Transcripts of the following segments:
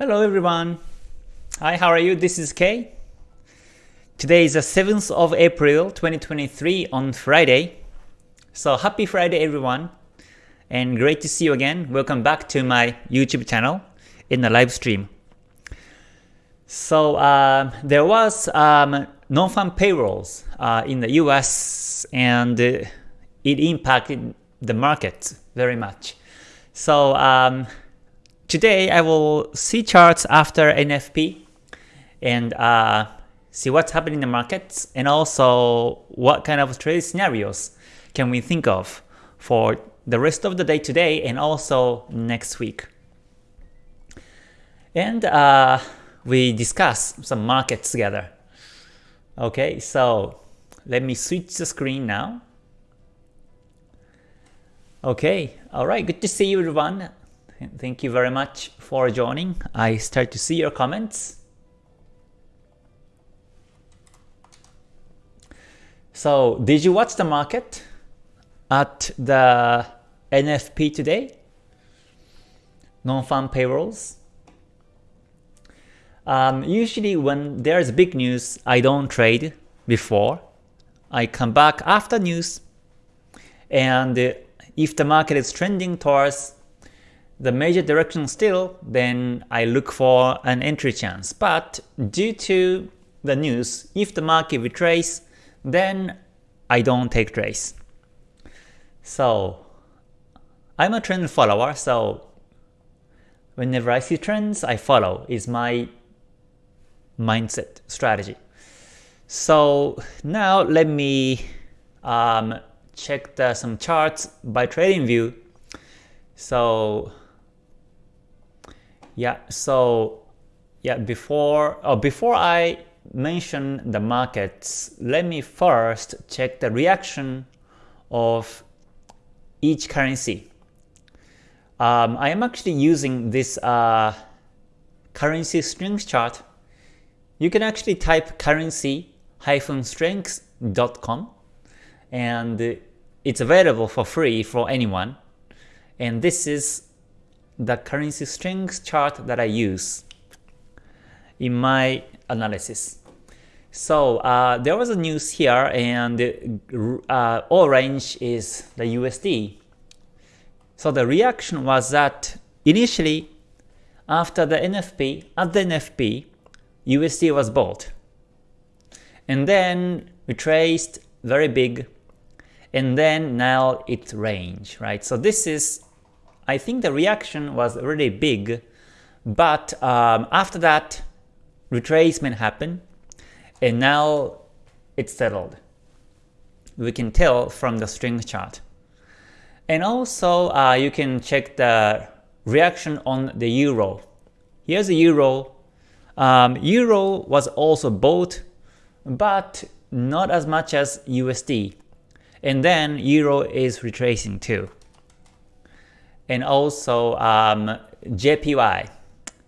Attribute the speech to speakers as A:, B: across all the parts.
A: Hello everyone. Hi, how are you? This is Kay. Today is the 7th of April 2023 on Friday. So happy Friday everyone and great to see you again. Welcome back to my YouTube channel in the live stream. So uh, there was um, non-farm payrolls uh, in the US and it impacted the market very much. So um, today I will see charts after NFP and uh, see what's happening in the markets and also what kind of trade scenarios can we think of for the rest of the day today and also next week. And uh, we discuss some markets together. Okay, so let me switch the screen now. Okay, alright, good to see you everyone. Thank you very much for joining. I start to see your comments. So, did you watch the market at the NFP today? Non-farm payrolls. Um, usually when there's big news, I don't trade before. I come back after news and if the market is trending towards the major direction still, then I look for an entry chance. But due to the news, if the market retrace, then I don't take trades. So I'm a trend follower, so whenever I see trends, I follow is my mindset strategy. So now let me um, check the, some charts by TradingView. So yeah, so yeah, before oh, before I mention the markets, let me first check the reaction of each currency. Um, I am actually using this uh, currency strength chart. You can actually type currency-strengths.com and it's available for free for anyone. And this is the currency strength chart that I use in my analysis. So uh, there was a news here and uh, orange is the USD. So the reaction was that initially after the NFP, at the NFP, USD was bought. And then retraced very big and then now it's range, right? So this is, I think the reaction was really big, but um, after that retracement happened and now it's settled. We can tell from the strength chart. And also uh, you can check the reaction on the euro. Here's the euro. Um, euro was also bought, but not as much as USD. And then euro is retracing too. And also um, JPY.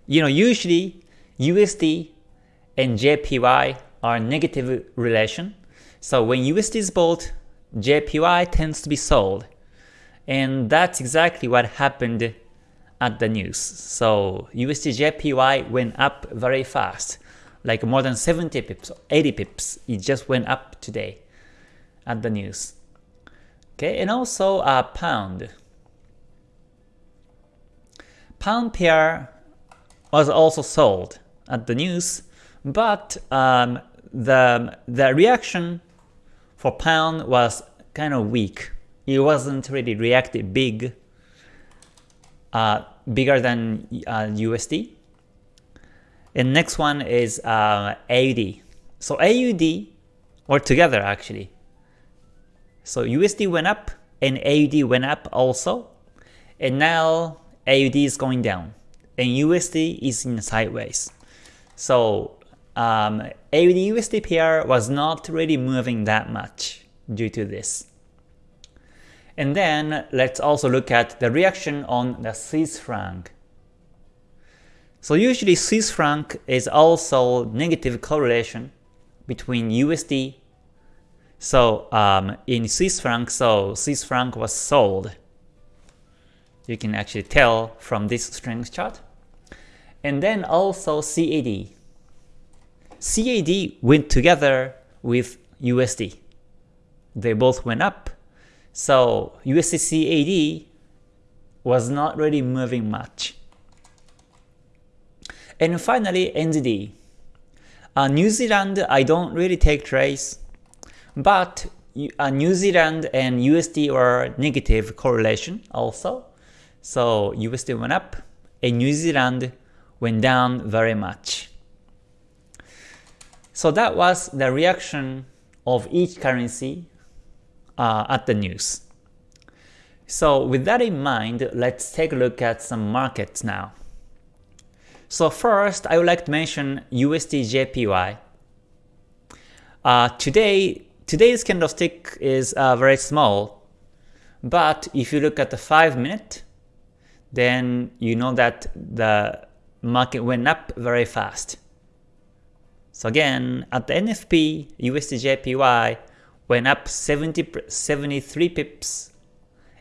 A: You know, usually USD and JPY are negative relation. So when USD is bought, JPY tends to be sold. And that's exactly what happened at the news. So USD JPY went up very fast, like more than 70 pips, 80 pips. It just went up today at the news. Okay, and also a uh, pound. Pound pair was also sold at the news, but um, the the reaction for pound was kind of weak. It wasn't really reacted big, uh, bigger than uh, USD. And next one is uh, AUD. So AUD, or together actually, so USD went up and AUD went up also. And now AUD is going down and USD is in sideways. So um, AUD USD pair was not really moving that much due to this. And then let's also look at the reaction on the Swiss franc. So usually Swiss franc is also negative correlation between USD so um, in Swiss franc, so Swiss franc was sold. You can actually tell from this strength chart. and then also CAD. CAD went together with USD. They both went up, so USD CAD was not really moving much. And finally, NZD. Uh, New Zealand, I don't really take trades, but uh, New Zealand and USD were negative correlation also. So USD went up and New Zealand went down very much. So that was the reaction of each currency uh, at the news. So with that in mind, let's take a look at some markets now. So first, I would like to mention USD JPY. Uh, today, today's candlestick is uh, very small, but if you look at the 5 minute, then you know that the market went up very fast. So again, at the NFP, USDJPY went up 70, 73 pips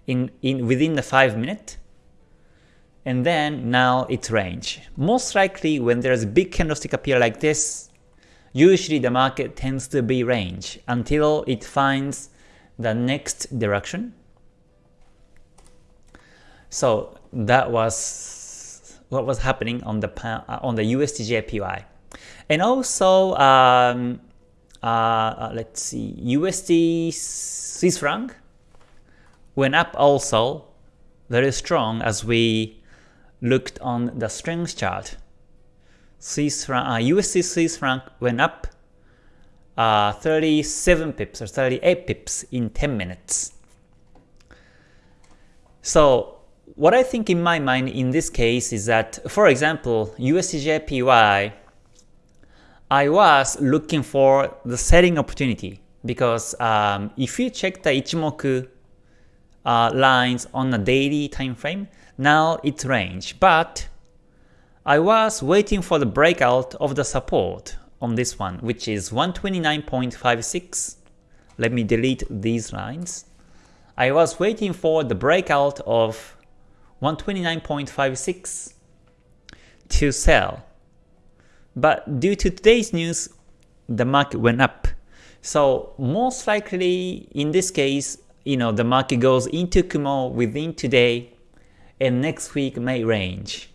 A: in, in within the 5 minute and then now it's range. Most likely when there's a big candlestick appear like this, usually the market tends to be range until it finds the next direction. So that was what was happening on the uh, on the USD and also um, uh, uh, let's see USD Swiss franc went up also very strong as we looked on the strength chart, Swiss franc, uh, USD Swiss franc went up uh, 37 pips or 38 pips in 10 minutes. So what I think in my mind in this case is that, for example, USDJPY, I was looking for the selling opportunity because um, if you check the Ichimoku uh, lines on a daily time frame, now it's range, but I was waiting for the breakout of the support on this one, which is 129.56. Let me delete these lines. I was waiting for the breakout of 129.56 to sell. But due to today's news, the market went up. So most likely in this case, you know, the market goes into Kumo within today and next week may range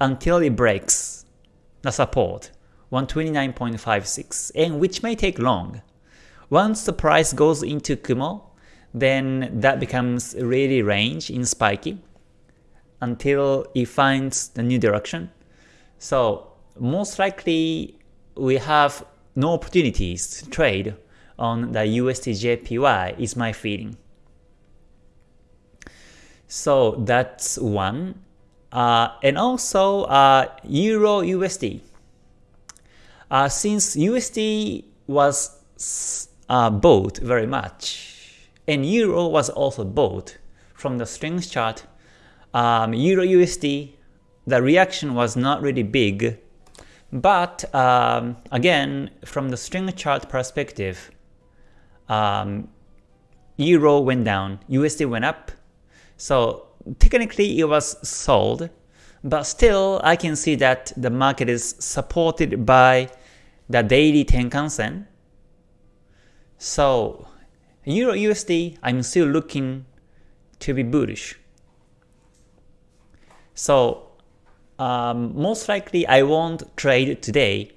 A: until it breaks the support 129.56 and which may take long. Once the price goes into Kumo, then that becomes really range in spiky until it finds the new direction. So most likely we have no opportunities to trade on the USD JPY is my feeling. So that's one. Uh, and also uh, Euro USD. Uh, since USD was uh, bought very much, and Euro was also bought from the strength chart, um, Euro USD, the reaction was not really big. But um, again, from the strength chart perspective, um, Euro went down, USD went up, so technically it was sold, but still I can see that the market is supported by the daily Tenkan Sen. So Euro USD, I'm still looking to be bullish. So um, most likely I won't trade today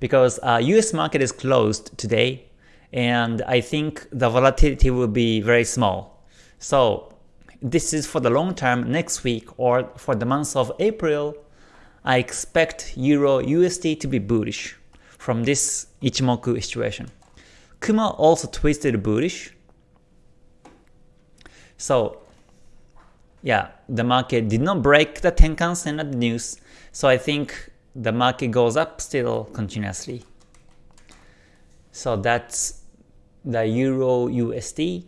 A: because uh, US market is closed today and I think the volatility will be very small. So this is for the long term next week or for the month of April, I expect Euro USD to be bullish from this Ichimoku situation. Kumo also twisted bullish. So yeah, the market did not break the Tenkan Sen at the news, so I think the market goes up still continuously. So that's the Euro USD.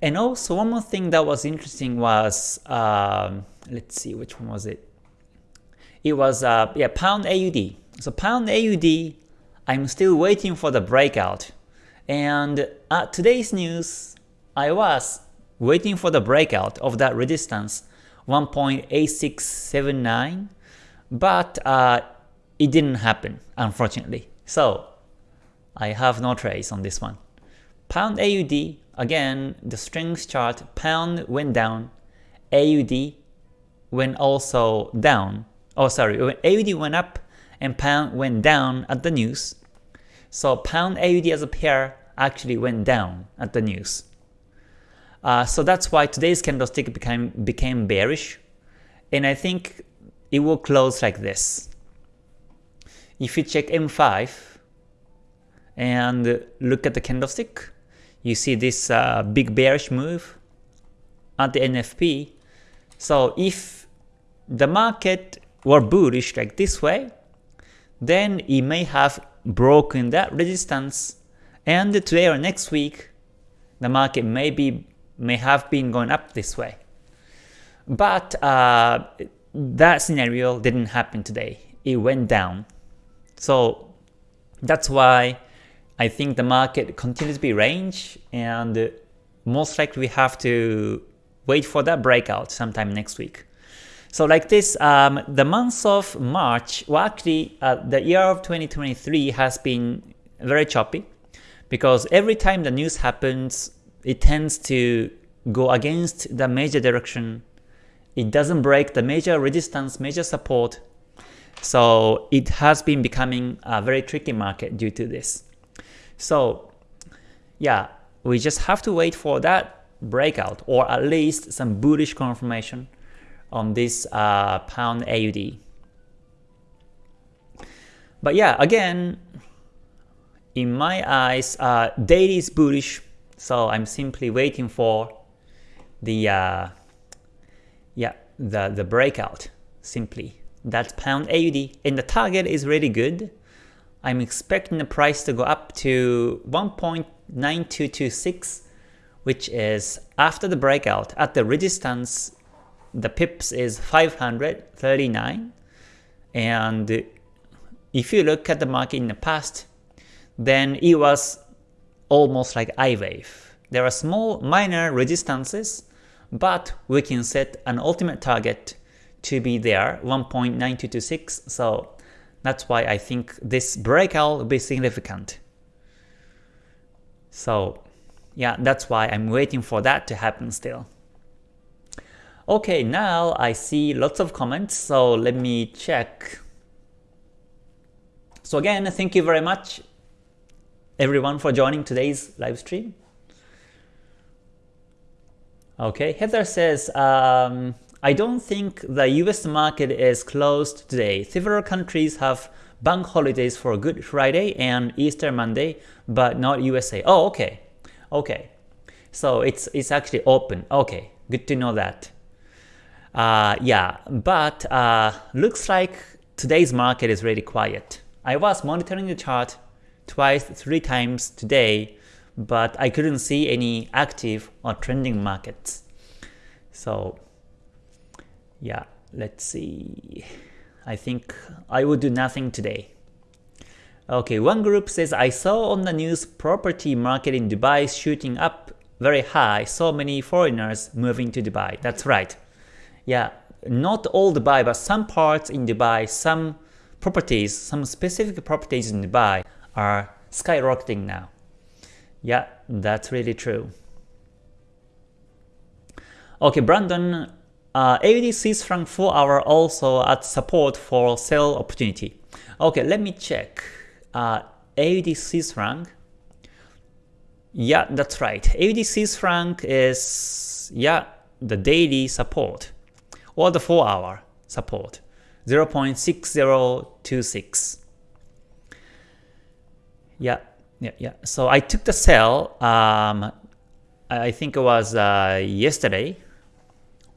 A: And also one more thing that was interesting was, um, let's see, which one was it? It was, uh, yeah, Pound AUD. So Pound AUD, I'm still waiting for the breakout. And at today's news, I was waiting for the breakout of that resistance 1.8679. but uh, it didn't happen, unfortunately. So I have no trace on this one. Pound AUD, again, the strength chart, pound went down, AUD went also down. Oh, sorry, AUD went up and pound went down at the news. So pound AUD as a pair actually went down at the news. Uh, so that's why today's candlestick became became bearish, and I think it will close like this. If you check M5 and look at the candlestick, you see this uh, big bearish move at the NFP. So if the market were bullish like this way, then it may have broken that resistance and today or next week the market may be may have been going up this way. But uh, that scenario didn't happen today. It went down. So that's why I think the market continues to be range and most likely we have to wait for that breakout sometime next week. So like this, um, the month of March, well actually uh, the year of 2023 has been very choppy because every time the news happens, it tends to go against the major direction. It doesn't break the major resistance, major support. So it has been becoming a very tricky market due to this. So yeah, we just have to wait for that breakout or at least some bullish confirmation on this uh, pound AUD. But yeah, again, in my eyes, uh, daily is bullish, so I'm simply waiting for the uh, yeah the the breakout. Simply, that's pound AUD, and the target is really good. I'm expecting the price to go up to 1.9226, which is after the breakout at the resistance the pips is 539 and if you look at the market in the past then it was almost like I wave. There are small minor resistances but we can set an ultimate target to be there 1.9226 so that's why I think this breakout will be significant. So yeah, that's why I'm waiting for that to happen still. Okay, now I see lots of comments, so let me check. So again, thank you very much everyone for joining today's live stream. Okay, Heather says, um, I don't think the US market is closed today. Several countries have bank holidays for Good Friday and Easter Monday, but not USA. Oh, okay. Okay. So it's it's actually open. Okay, good to know that. Uh, yeah, but uh, looks like today's market is really quiet. I was monitoring the chart twice, three times today, but I couldn't see any active or trending markets. So yeah, let's see. I think I will do nothing today. Okay, one group says, I saw on the news property market in Dubai shooting up very high, so many foreigners moving to Dubai. That's right yeah, not all Dubai, but some parts in Dubai, some properties, some specific properties in Dubai are skyrocketing now. Yeah, that's really true. Okay, Brandon, uh, AUD Swiss franc 4 hour also at support for sell opportunity. Okay, let me check. Uh, AUD Swiss franc. Yeah, that's right. AUD Swiss franc is yeah the daily support or the 4 hour support 0.6026. Yeah, yeah, yeah. So I took the sell, um, I think it was uh, yesterday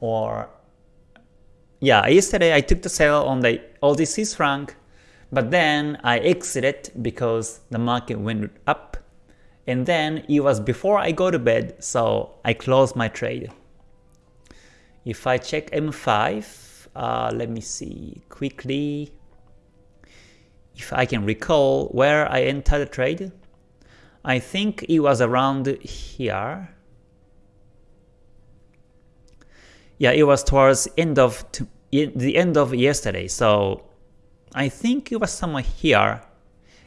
A: or yeah, yesterday I took the sell on the Swiss franc, but then I exited because the market went up and then it was before I go to bed, so I closed my trade. If I check M5, uh, let me see quickly if I can recall where I entered the trade. I think it was around here. Yeah, it was towards end of the end of yesterday. So I think it was somewhere here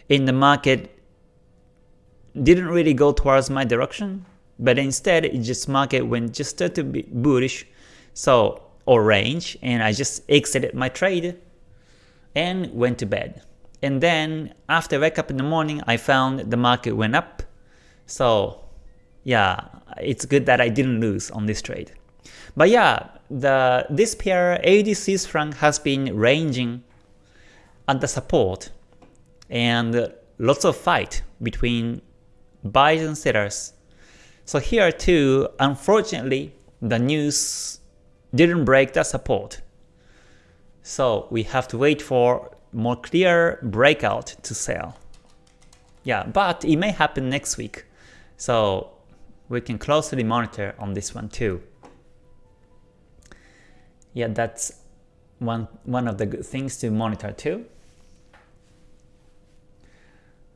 A: in the market didn't really go towards my direction, but instead it just market went just started to be bullish, so or range, and I just exited my trade and went to bed. And then after wake up in the morning, I found the market went up. So yeah, it's good that I didn't lose on this trade. But yeah, the this pair Swiss franc has been ranging the support and lots of fight between buyers and sellers. So here too, unfortunately, the news didn't break the support. So we have to wait for more clear breakout to sell. Yeah, but it may happen next week. So we can closely monitor on this one too. Yeah, that's one, one of the good things to monitor too.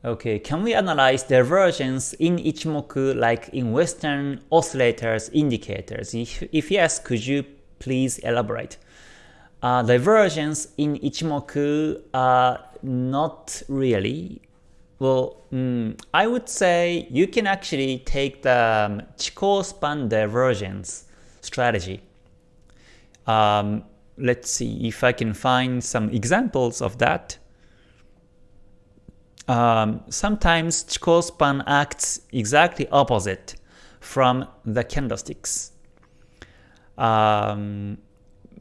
A: Okay, can we analyze divergence in Ichimoku like in Western oscillators indicators? If, if yes, could you please elaborate? Uh, divergence in Ichimoku, uh, not really. Well, mm, I would say you can actually take the um, Chikou span divergence strategy. Um, let's see if I can find some examples of that um, sometimes Chikou span acts exactly opposite from the candlesticks. Um,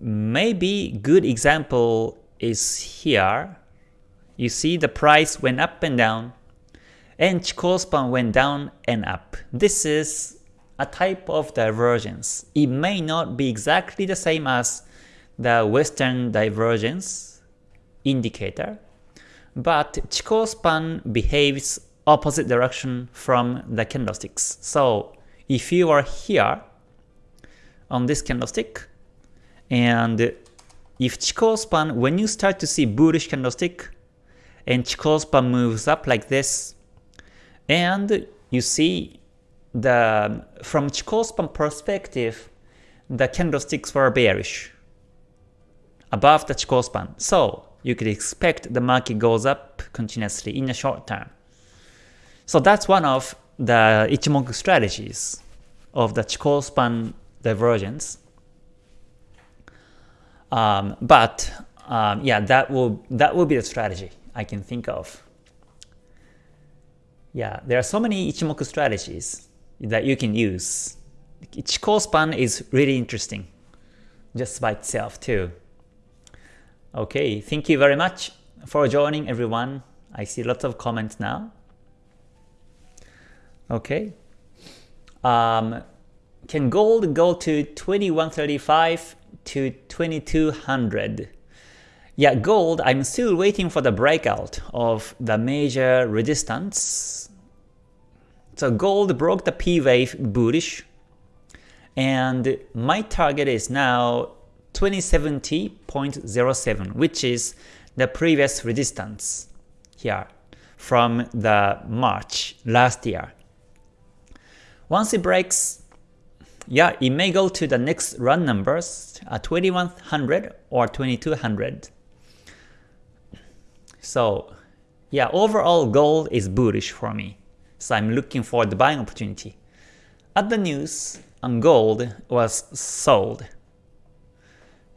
A: maybe good example is here. You see the price went up and down, and Chikou span went down and up. This is a type of divergence. It may not be exactly the same as the Western divergence indicator, but Chikou span behaves opposite direction from the candlesticks. So if you are here on this candlestick, and if Chikou span, when you start to see bullish candlestick, and Chikou span moves up like this, and you see the from Chikou span perspective, the candlesticks were bearish above the Chikou span. So you could expect the market goes up continuously in the short term. So that's one of the Ichimoku strategies of the Chikou span divergence. Um, but um, yeah, that will that will be the strategy I can think of. Yeah, there are so many Ichimoku strategies that you can use. Chikou span is really interesting just by itself too. Okay, thank you very much for joining everyone. I see lots of comments now. Okay. Um, can gold go to 2135 to 2200? Yeah, gold, I'm still waiting for the breakout of the major resistance. So gold broke the P wave bullish and my target is now 2070.07, which is the previous resistance here from the March last year. Once it breaks, yeah, it may go to the next run numbers, uh, 2100 or 2200. So yeah, overall gold is bullish for me. So I'm looking for the buying opportunity. At the news, on gold was sold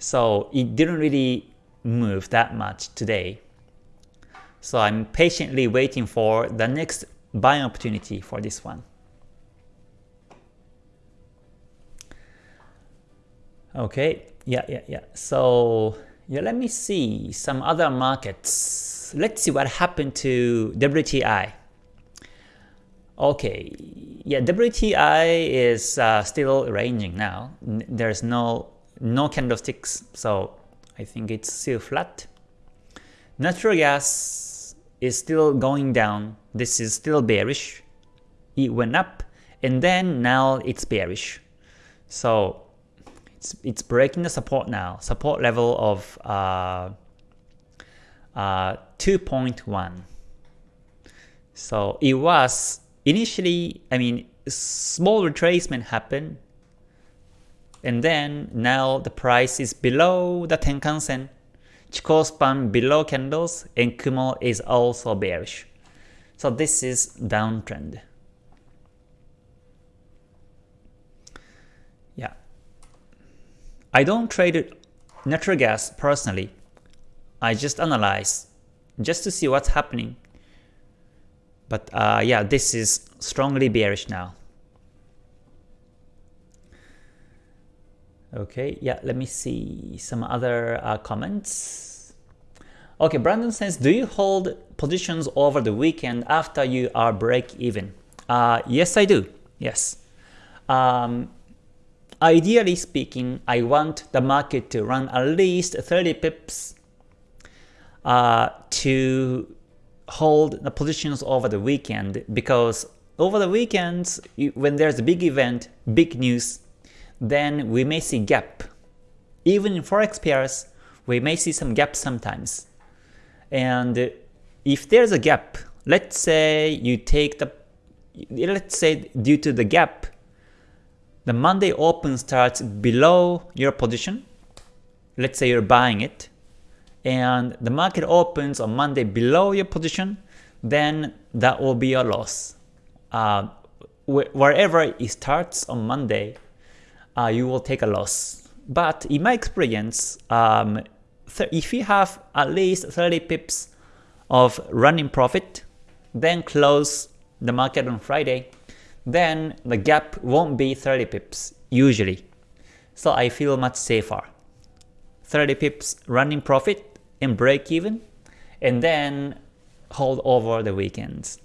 A: so it didn't really move that much today. So I'm patiently waiting for the next buying opportunity for this one. Okay, yeah, yeah, yeah. So yeah, let me see some other markets. Let's see what happened to WTI. Okay, yeah, WTI is uh, still ranging now. There's no no candlesticks, so I think it's still flat. Natural gas is still going down. This is still bearish. It went up and then now it's bearish. So it's, it's breaking the support now. Support level of uh, uh, 2.1. So it was initially, I mean, small retracement happened and then now the price is below the Tenkan Sen, Chikou span below candles, and Kumo is also bearish. So this is downtrend. I don't trade natural gas personally. I just analyze just to see what's happening. But uh, yeah, this is strongly bearish now. Okay, yeah, let me see some other uh, comments. Okay, Brandon says, do you hold positions over the weekend after you are break even? Uh, yes, I do. Yes. Um, ideally speaking, I want the market to run at least 30 pips uh, to hold the positions over the weekend because over the weekends, when there's a big event, big news, then we may see gap. Even in forex pairs, we may see some gap sometimes. And if there's a gap, let's say you take the, let's say due to the gap, the Monday open starts below your position, let's say you're buying it, and the market opens on Monday below your position, then that will be a loss. Uh, wh wherever it starts on Monday, uh, you will take a loss. But in my experience, um, if you have at least 30 pips of running profit, then close the market on Friday, then the gap won't be 30 pips usually. So I feel much safer. 30 pips running profit and break even, and then hold over the weekends.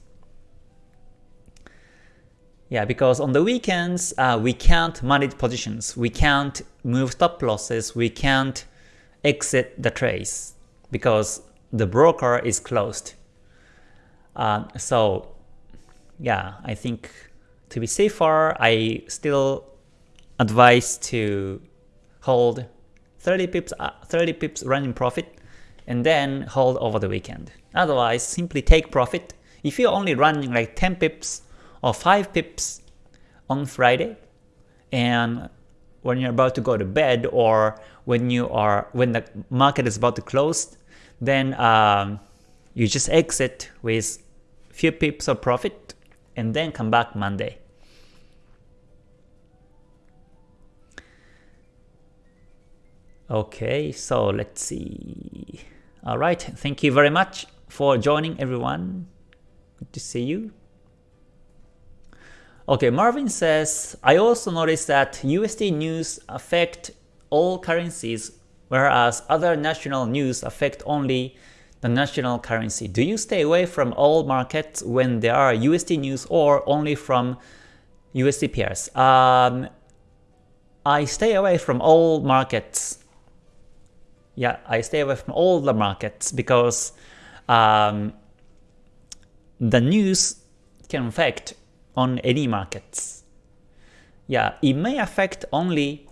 A: Yeah, because on the weekends, uh, we can't manage positions, we can't move stop losses, we can't exit the trades because the broker is closed. Uh, so yeah, I think to be safer, I still advise to hold 30 pips, uh, 30 pips running profit and then hold over the weekend. Otherwise, simply take profit. If you're only running like 10 pips, or 5 pips on Friday and when you're about to go to bed or when you are when the market is about to close then um, you just exit with few pips of profit and then come back Monday. Okay, so let's see. Alright, thank you very much for joining everyone. Good to see you. Okay, Marvin says, I also noticed that USD news affect all currencies, whereas other national news affect only the national currency. Do you stay away from all markets when there are USD news or only from USD pairs? Um, I stay away from all markets. Yeah, I stay away from all the markets because um, the news can affect on any markets. Yeah, it may affect only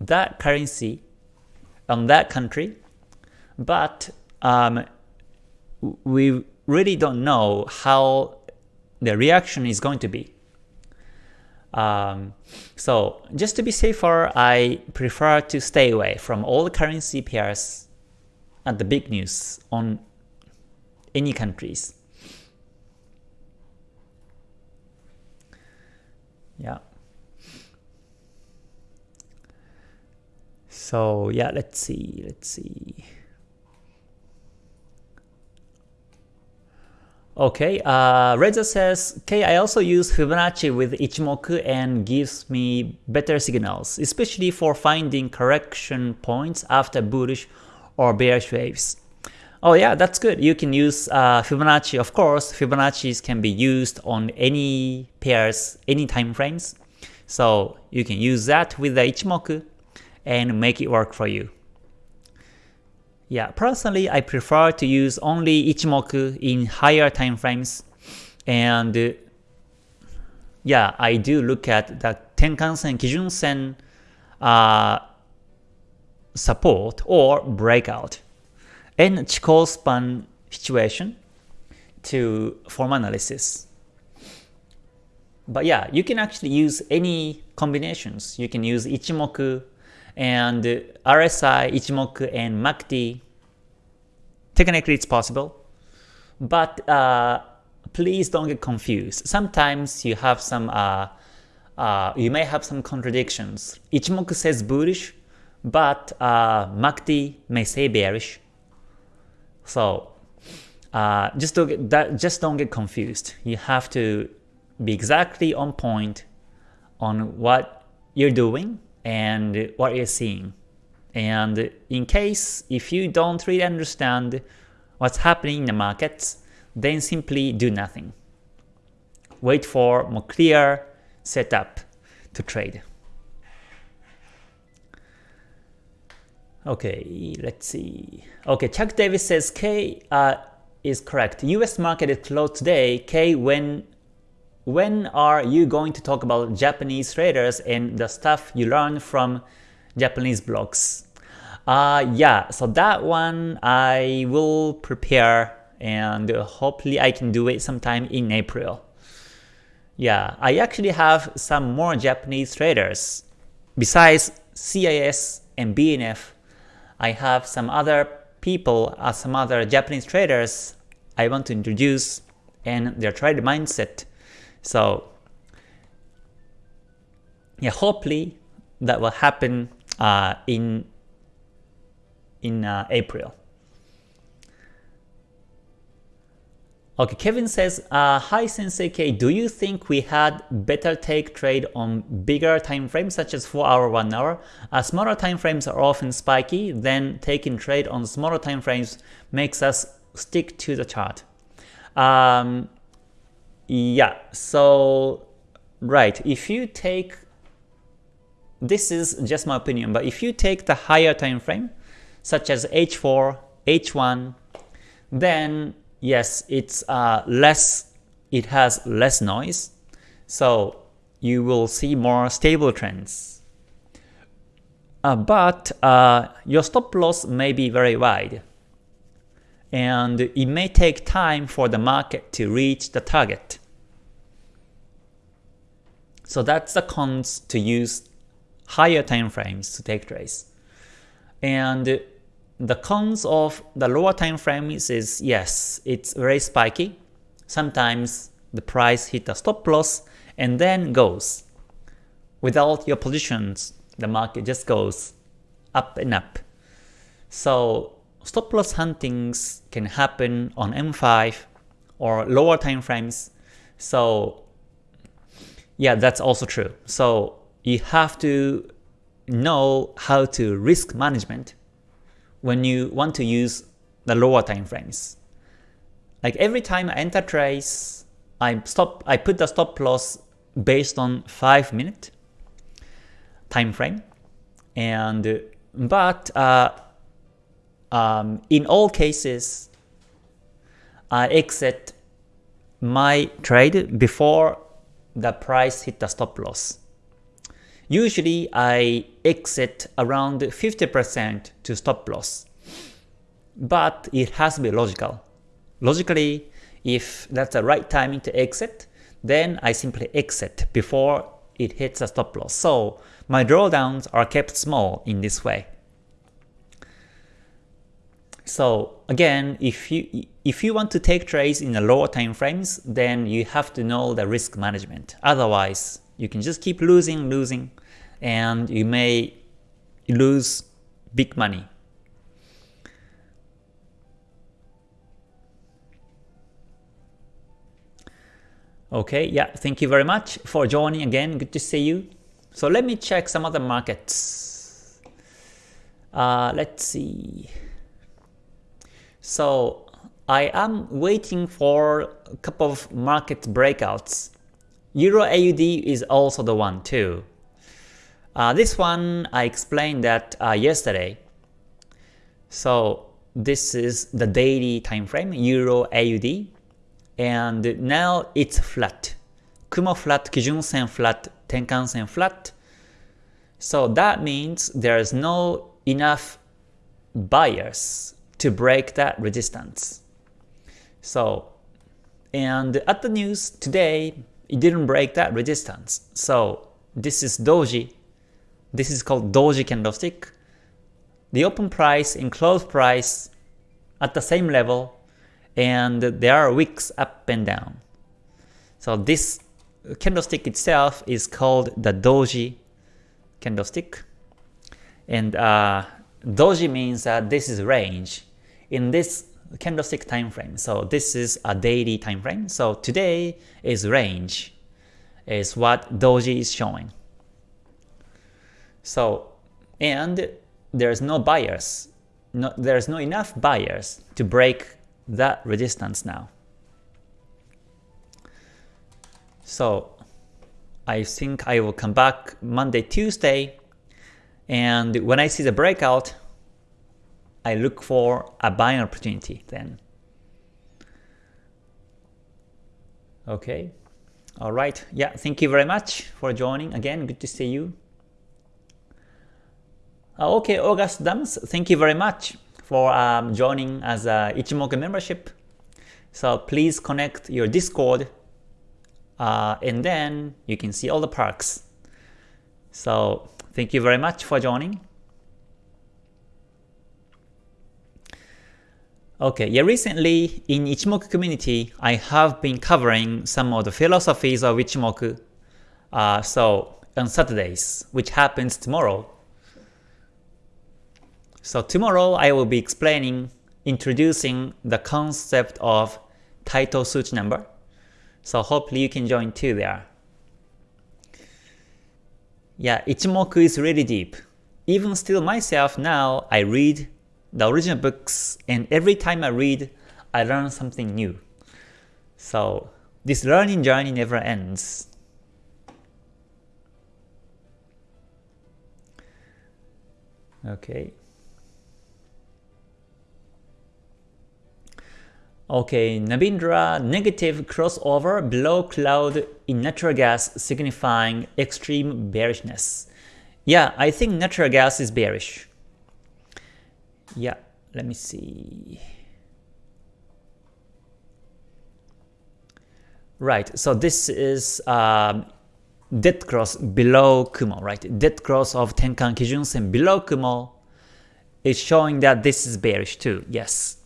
A: that currency on that country, but um, we really don't know how the reaction is going to be. Um, so just to be safer, I prefer to stay away from all the currency pairs at the big news on any countries. Yeah. So yeah, let's see, let's see. Okay, uh, Reza says, I also use Fibonacci with Ichimoku and gives me better signals, especially for finding correction points after bullish or bearish waves. Oh yeah, that's good. You can use uh, Fibonacci. Of course, Fibonacci can be used on any pairs, any time frames. So you can use that with the Ichimoku and make it work for you. Yeah, personally, I prefer to use only Ichimoku in higher time frames. And uh, yeah, I do look at the Tenkan-sen, Kijun-sen uh, support or breakout and Chikou span situation to form analysis. But yeah, you can actually use any combinations. You can use Ichimoku and RSI, Ichimoku, and MACD. Technically it's possible. But uh, please don't get confused. Sometimes you have some, uh, uh, you may have some contradictions. Ichimoku says bullish, but uh, MACD may say bearish. So uh, just don't get that. Just don't get confused. You have to be exactly on point on what you're doing and what you're seeing. And in case if you don't really understand what's happening in the markets, then simply do nothing. Wait for more clear setup to trade. Okay, let's see. Okay, Chuck Davis says K uh, is correct. US market is closed today. K, when when are you going to talk about Japanese traders and the stuff you learn from Japanese blogs? Uh, yeah, so that one I will prepare and hopefully I can do it sometime in April. Yeah, I actually have some more Japanese traders. Besides CIS and BNF, I have some other people, uh, some other Japanese traders I want to introduce and their trade mindset so yeah, hopefully that will happen uh, in in uh, April. Okay, Kevin says, uh, Hi Sensei K, do you think we had better take trade on bigger time frames such as 4 hour, 1 hour? Uh, smaller time frames are often spiky, then taking trade on smaller time frames makes us stick to the chart. Um, yeah, so right, if you take this is just my opinion, but if you take the higher time frame, such as H4, H1, then yes, it's uh, less, it has less noise, so you will see more stable trends. Uh, but uh, your stop loss may be very wide, and it may take time for the market to reach the target. So that's the cons to use higher time frames to take trades. And the cons of the lower time frames is yes, it's very spiky. Sometimes the price hit a stop loss and then goes. Without your positions, the market just goes up and up. So stop loss huntings can happen on M5 or lower time frames. So yeah, that's also true. So you have to know how to risk management when you want to use the lower time frames. Like every time I enter trades, I stop I put the stop loss based on 5 minute time frame. And but uh, um, in all cases, I exit my trade before the price hit the stop loss. Usually I exit around 50% to stop loss, but it has to be logical. Logically, if that's the right timing to exit, then I simply exit before it hits a stop loss. So my drawdowns are kept small in this way. So again, if you if you want to take trades in the lower time frames, then you have to know the risk management. Otherwise, you can just keep losing, losing, and you may lose big money. Okay, yeah, thank you very much for joining again. Good to see you. So let me check some other markets. Uh, let's see. So I am waiting for a couple of market breakouts. Euro AUD is also the one too. Uh, this one I explained that uh, yesterday. So this is the daily time frame, Euro AUD, and now it's flat. Kumo flat, Kijun Sen flat, Tenkan Sen flat. So that means there's no enough buyers to break that resistance. So, and at the news today, it didn't break that resistance. So this is doji. This is called doji candlestick. The open price and close price at the same level and there are wicks up and down. So this candlestick itself is called the doji candlestick. And uh, doji means that this is range in this candlestick time frame. So this is a daily time frame. So today is range is what doji is showing. So and there's no buyers. No, there's no enough buyers to break that resistance now. So I think I will come back Monday, Tuesday, and when I see the breakout, I look for a buying opportunity then. Okay. All right. Yeah, thank you very much for joining. Again, good to see you. Uh, okay, August Dams, thank you very much for um, joining as a Ichimoku membership. So please connect your Discord uh, and then you can see all the perks. So thank you very much for joining. Okay, yeah, recently in Ichimoku community, I have been covering some of the philosophies of Ichimoku. Uh, so on Saturdays, which happens tomorrow. So tomorrow I will be explaining, introducing the concept of Taito Suchi number. So hopefully you can join too there. Yeah, Ichimoku is really deep. Even still myself now, I read the original books, and every time I read, I learn something new. So this learning journey never ends. Okay. Okay, Nabindra, negative crossover below cloud in natural gas signifying extreme bearishness. Yeah, I think natural gas is bearish. Yeah, let me see. Right, so this is um, dead cross below Kumo, right? Dead cross of Tenkan Kijun Sen below Kumo is showing that this is bearish too, yes,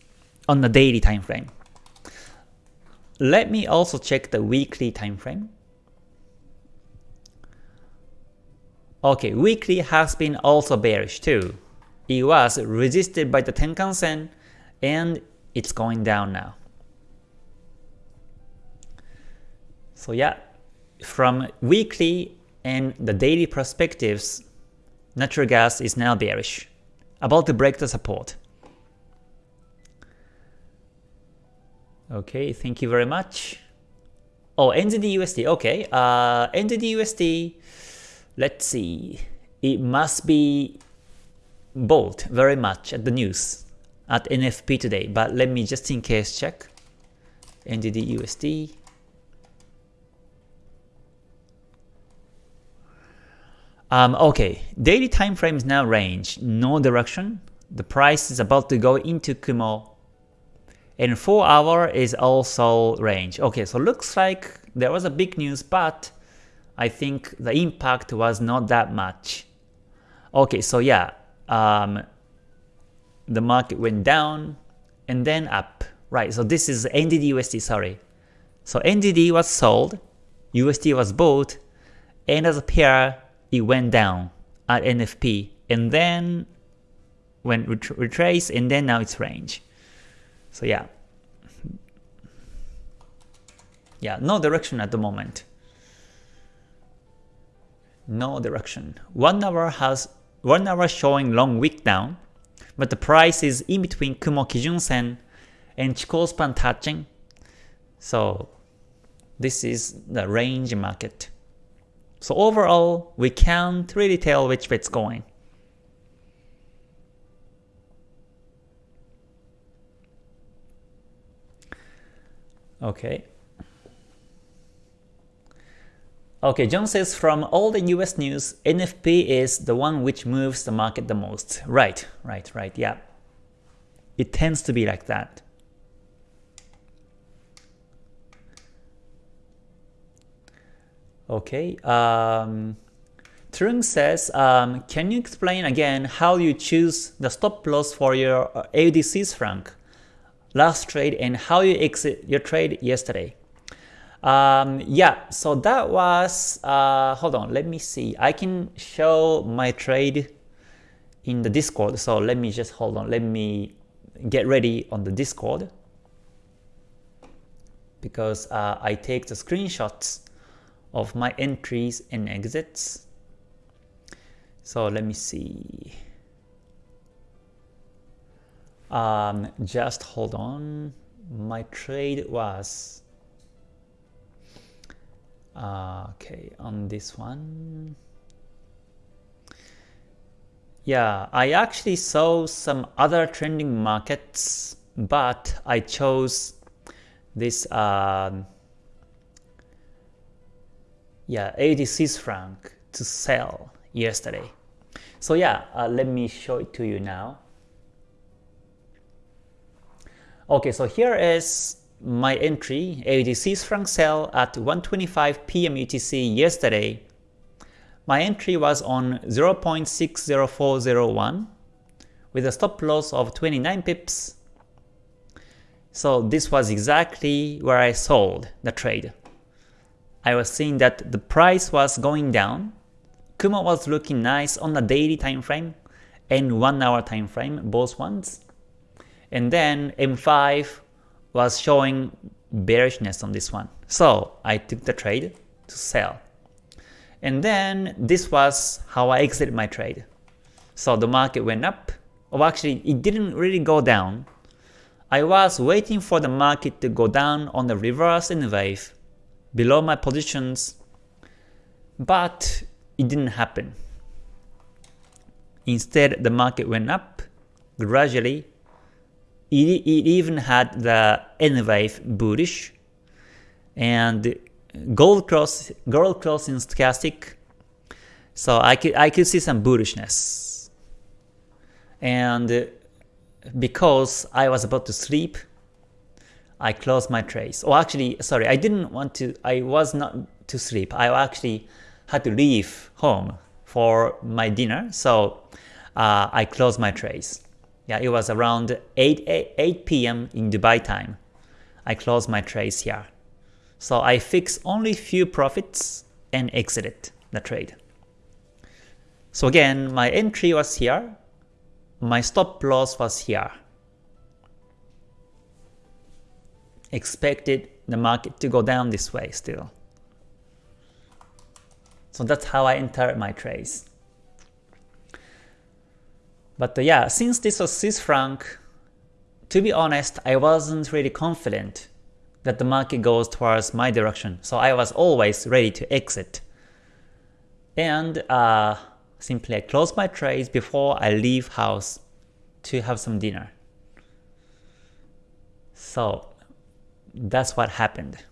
A: on the daily time frame. Let me also check the weekly time frame. Okay, weekly has been also bearish too it was resisted by the Tenkan-sen and it's going down now. So yeah, from weekly and the daily perspectives, natural gas is now bearish, about to break the support. Okay, thank you very much. Oh, NZD-USD, okay. Uh, NZD-USD, let's see. It must be bold very much at the news at NFP today, but let me just in case check. NZD USD. Um, okay, daily time frame is now range, no direction. The price is about to go into Kumo. And 4 hour is also range. Okay, so looks like there was a big news, but I think the impact was not that much. Okay, so yeah, um, the market went down and then up. Right, so this is NZD USD, sorry. So NZD was sold, USD was bought, and as a pair, it went down at NFP, and then went ret retrace, and then now it's range. So yeah. Yeah, no direction at the moment. No direction. One hour has 1 hour showing long wick down, but the price is in between Kumo Kijun Sen and Chikou span touching. So this is the range market. So overall, we can't really tell which way it's going. Okay. Okay, John says from all the US news, NFP is the one which moves the market the most. Right, right, right, yeah. It tends to be like that. Okay. Um, Trung says, um, can you explain again how you choose the stop loss for your AUD Swiss franc last trade and how you exit your trade yesterday? Um, yeah, so that was, uh, hold on, let me see. I can show my trade in the Discord. So let me just hold on. Let me get ready on the Discord because uh, I take the screenshots of my entries and exits. So let me see. Um, just hold on. My trade was uh, okay on this one. Yeah, I actually saw some other trending markets, but I chose this um, yeah, AUD Swiss franc to sell yesterday. So yeah, uh, let me show it to you now. Okay, so here is my entry, AUD Swiss franc sell at 1.25 p.m. UTC yesterday. My entry was on 0.60401 with a stop loss of 29 pips. So this was exactly where I sold the trade. I was seeing that the price was going down. Kumo was looking nice on the daily time frame and 1 hour time frame, both ones. And then M5 was showing bearishness on this one. So I took the trade to sell. And then this was how I exited my trade. So the market went up. Oh, actually, it didn't really go down. I was waiting for the market to go down on the reverse in the wave below my positions, but it didn't happen. Instead, the market went up gradually. It, it even had the N wave bullish, and gold cross gold cross in stochastic. So I could I could see some bullishness, and because I was about to sleep, I closed my trace. Oh, actually, sorry, I didn't want to, I was not to sleep. I actually had to leave home for my dinner, so uh, I closed my trace. Yeah, it was around 8, 8, 8 p.m. in Dubai time. I closed my trace here. So I fixed only few profits and exited the trade. So again, my entry was here, my stop loss was here. expected the market to go down this way still. So that's how I entered my trades. But uh, yeah, since this was Swiss franc, to be honest, I wasn't really confident that the market goes towards my direction. So I was always ready to exit. And uh, simply I close my trades before I leave house to have some dinner. So that's what happened.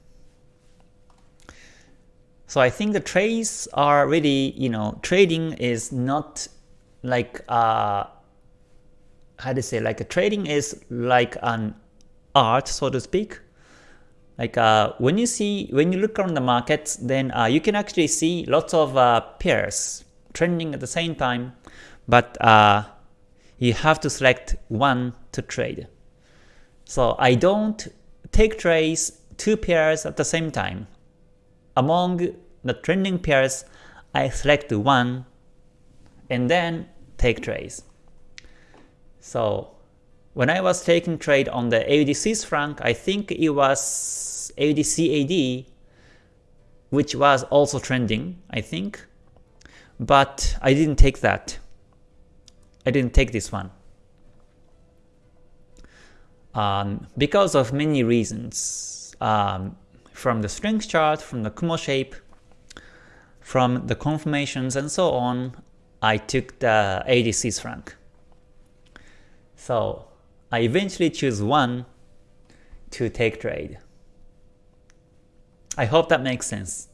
A: So I think the trades are really, you know, trading is not like, uh, how to say, like a trading is like an art, so to speak. Like uh, when you see, when you look around the markets, then uh, you can actually see lots of uh, pairs trending at the same time, but uh, you have to select one to trade. So I don't take trades two pairs at the same time. Among the trending pairs, I select one and then take trades. So when I was taking trade on the AUD Swiss franc, I think it was AUD CAD, which was also trending, I think. But I didn't take that. I didn't take this one um, because of many reasons. Um, from the strength chart, from the Kumo shape, from the confirmations and so on, I took the AUD Swiss franc. So I eventually choose one to take trade. I hope that makes sense.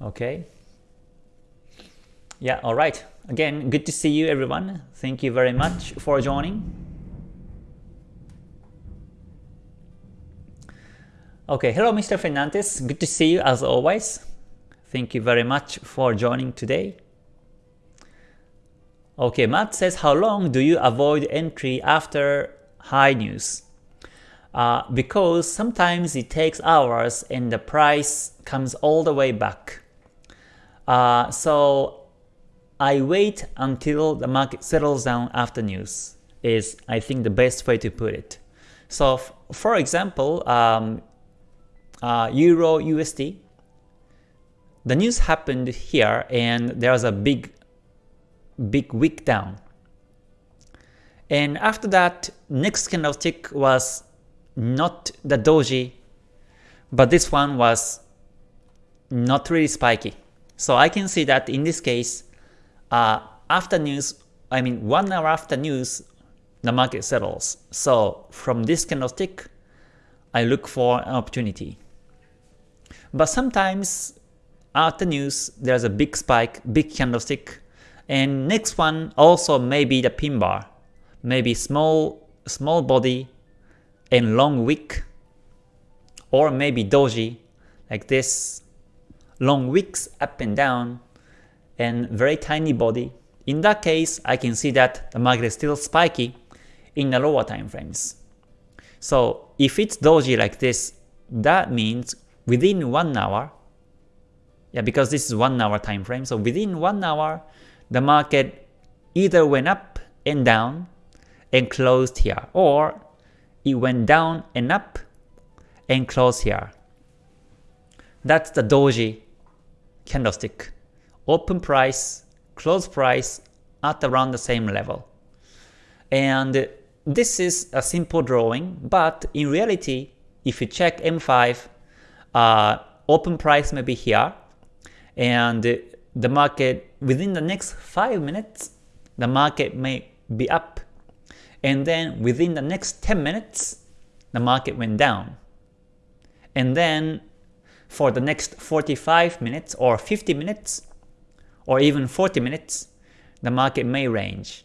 A: Okay. Yeah, alright. Again, good to see you everyone. Thank you very much for joining. Okay, hello Mr. Fernandez, good to see you as always. Thank you very much for joining today. Okay, Matt says, how long do you avoid entry after high news? Uh, because sometimes it takes hours and the price comes all the way back. Uh, so I wait until the market settles down after news is I think the best way to put it. So for example, um, uh, Euro USD, the news happened here and there was a big big wick down. And after that, next candlestick was not the doji, but this one was not really spiky. So I can see that in this case, uh, after news, I mean one hour after news, the market settles. So from this candlestick, I look for an opportunity. But sometimes after news, there's a big spike, big candlestick, and next one also maybe the pin bar, maybe small small body and long wick, or maybe doji like this, long wicks up and down, and very tiny body. In that case, I can see that the market is still spiky in the lower time frames. So if it's doji like this, that means within one hour, yeah, because this is one hour time frame, so within one hour, the market either went up and down and closed here, or it went down and up and closed here. That's the doji candlestick. Open price, close price at around the same level. And this is a simple drawing, but in reality, if you check M5, uh, open price may be here, and the market within the next 5 minutes, the market may be up, and then within the next 10 minutes, the market went down. And then for the next 45 minutes or 50 minutes, or even 40 minutes, the market may range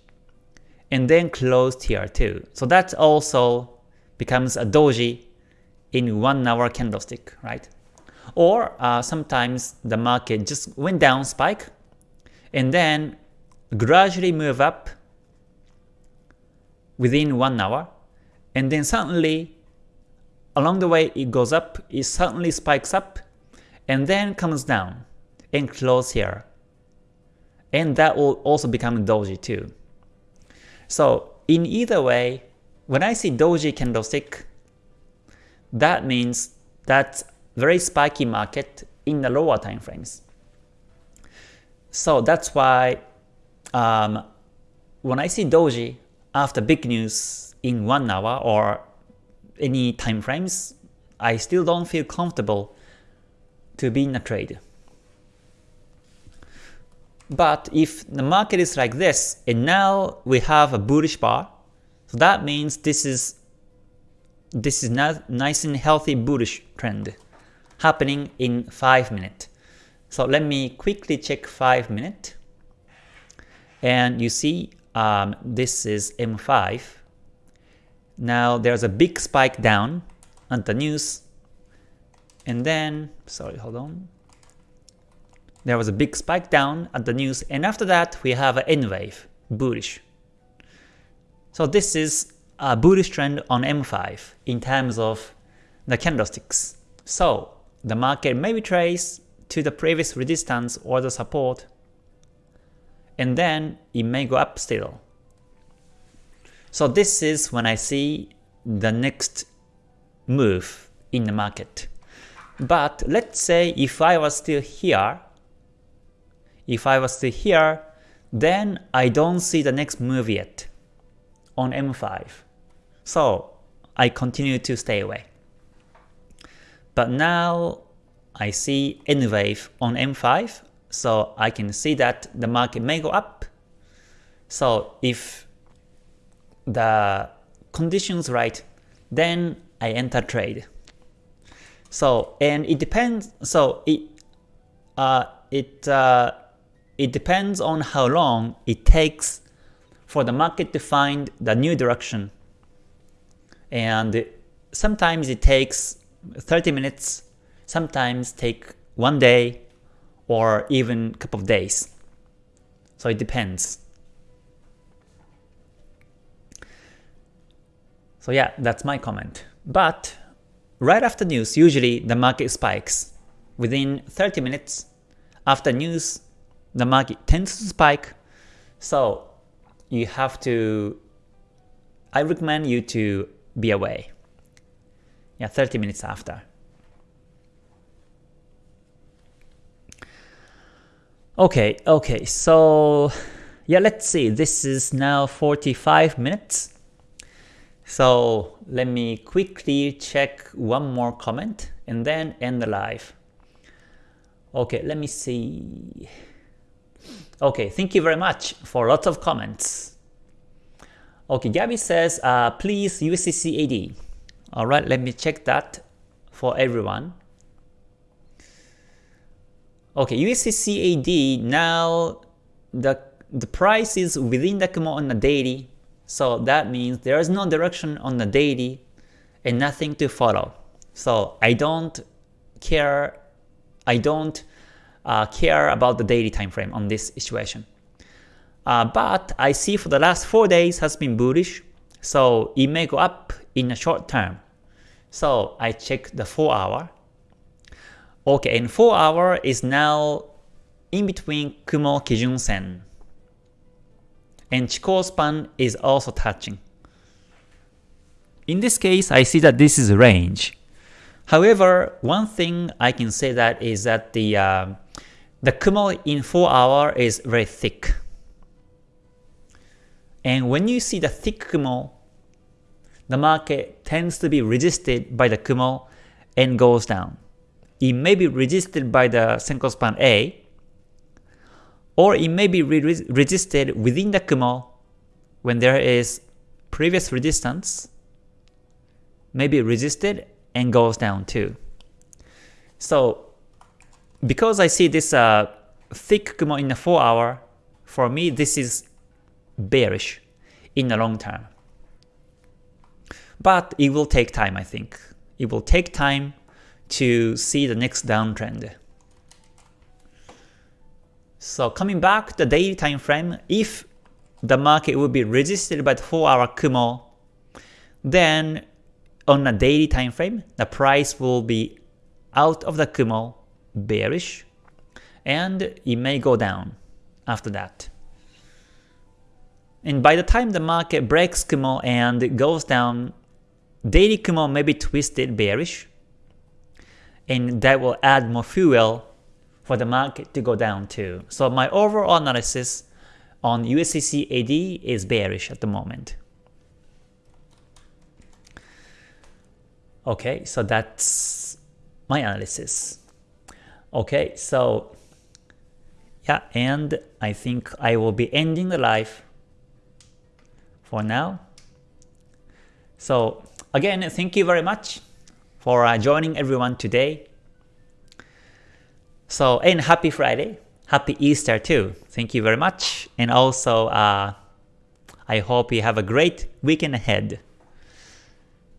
A: and then closed here too. So that also becomes a doji in 1 hour candlestick, right? Or uh, sometimes the market just went down spike and then gradually move up within 1 hour and then suddenly along the way it goes up, it suddenly spikes up and then comes down and close here. And that will also become doji too. So in either way, when I see doji candlestick, that means that's very spiky market in the lower time frames. So that's why um, when I see doji after big news in one hour or any time frames, I still don't feel comfortable to be in a trade. But if the market is like this, and now we have a bullish bar, so that means this is this is not nice and healthy bullish trend happening in 5 minutes. So let me quickly check 5 minutes. And you see um, this is M5. Now there's a big spike down on the news. And then, sorry, hold on. There was a big spike down at the news, and after that we have an N wave, bullish. So this is a bullish trend on M5 in terms of the candlesticks. So the market may retrace to the previous resistance or the support, and then it may go up still. So this is when I see the next move in the market. But let's say if I was still here, if I was still here, then I don't see the next move yet on M5. So I continue to stay away. But now I see N wave on M5, so I can see that the market may go up. So if the conditions right, then I enter trade. So and it depends. So it uh, it uh, it depends on how long it takes for the market to find the new direction. And sometimes it takes 30 minutes, sometimes take one day or even a couple of days. So it depends. So yeah, that's my comment. But right after news, usually the market spikes. Within 30 minutes after news, the market tends to spike. So you have to, I recommend you to be away. Yeah, 30 minutes after. Okay, okay, so yeah, let's see. This is now 45 minutes. So let me quickly check one more comment and then end the live. Okay, let me see. Okay, thank you very much for lots of comments. Okay, Gabby says, uh, please USD CAD. Alright, let me check that for everyone. Okay, USD CAD, now the, the price is within the Kumo on the daily, so that means there is no direction on the daily and nothing to follow. So I don't care, I don't uh, care about the daily time frame on this situation. Uh, but I see for the last 4 days has been bullish, so it may go up in a short term. So I check the 4 hour. Okay, and 4 hour is now in between Kumo Kijun Sen. And Chikou span is also touching. In this case, I see that this is a range. However, one thing I can say that is that the uh, the Kumo in 4 hour is very thick. And when you see the thick Kumo, the market tends to be resisted by the Kumo and goes down. It may be resisted by the Senko span A, or it may be re resisted within the Kumo when there is previous resistance, may be resisted and goes down too. So because I see this uh, thick Kumo in the 4 hour, for me this is bearish in the long term. But it will take time I think. It will take time to see the next downtrend. So coming back the daily time frame, if the market will be resisted by the 4 hour Kumo, then on a daily time frame, the price will be out of the Kumo bearish and it may go down after that. And by the time the market breaks Kumo and goes down, daily Kumo may be twisted bearish, and that will add more fuel for the market to go down too. So my overall analysis on USD CAD is bearish at the moment. Okay, so that's my analysis. Okay, so yeah, and I think I will be ending the live for now. So again, thank you very much for uh, joining everyone today. So and happy Friday, happy Easter too. Thank you very much, and also uh, I hope you have a great weekend ahead.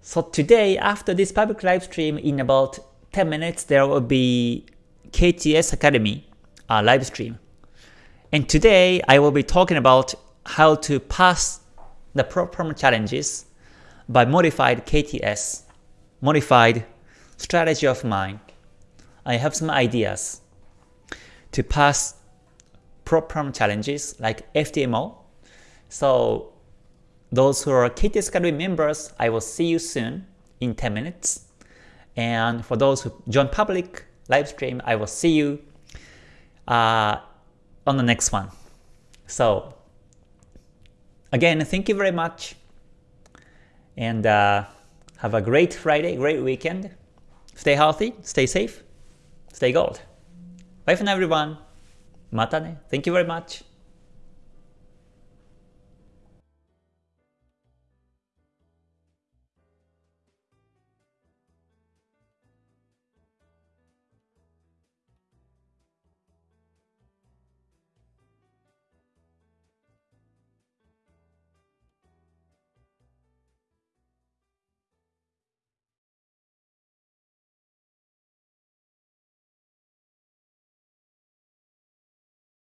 A: So today, after this public live stream, in about 10 minutes, there will be KTS Academy uh, live stream. And today I will be talking about how to pass the prop firm challenges by modified KTS, modified strategy of mine. I have some ideas to pass prop firm challenges like FTMO. So those who are KTS Academy members, I will see you soon in 10 minutes. And for those who join public, live stream. I will see you uh, on the next one. So again, thank you very much, and uh, have a great Friday, great weekend. Stay healthy, stay safe, stay gold. Bye for now, everyone. Mata ne. Thank you very much.